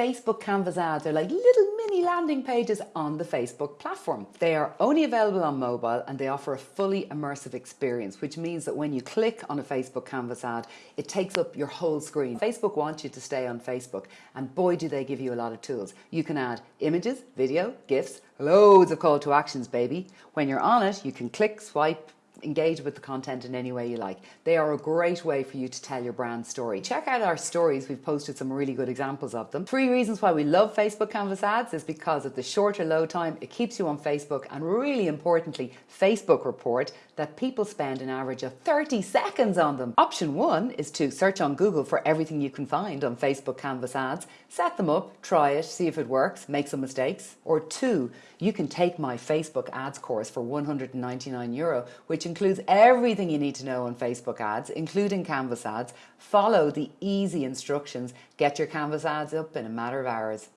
Facebook Canvas ads are like little mini landing pages on the Facebook platform. They are only available on mobile and they offer a fully immersive experience, which means that when you click on a Facebook Canvas ad, it takes up your whole screen. Facebook wants you to stay on Facebook and boy do they give you a lot of tools. You can add images, video, GIFs, loads of call to actions baby. When you're on it, you can click, swipe, engage with the content in any way you like. They are a great way for you to tell your brand story. Check out our stories, we've posted some really good examples of them. Three reasons why we love Facebook Canvas ads is because of the shorter load time, it keeps you on Facebook, and really importantly, Facebook report that people spend an average of 30 seconds on them. Option one is to search on Google for everything you can find on Facebook Canvas ads, set them up, try it, see if it works, make some mistakes. Or two, you can take my Facebook ads course for 199 euro, which includes everything you need to know on Facebook ads, including Canvas ads. Follow the easy instructions, get your Canvas ads up in a matter of hours.